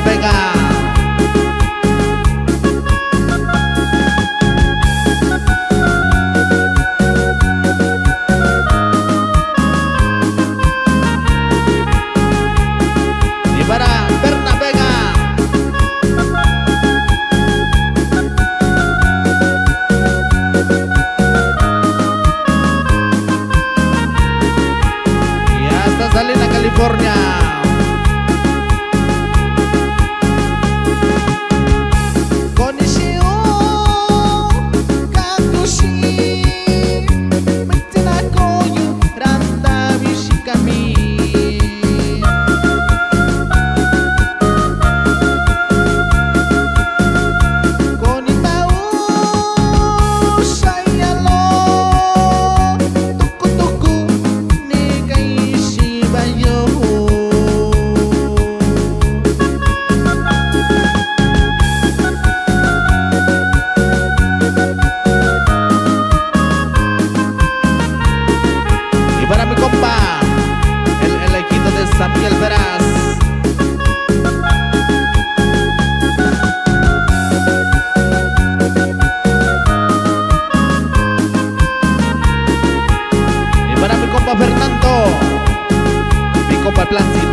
Vega. Y para Berna Vega. Y hasta Salina, California. Samuel Veras. Y para mi compa Fernando, mi compa Plancitos.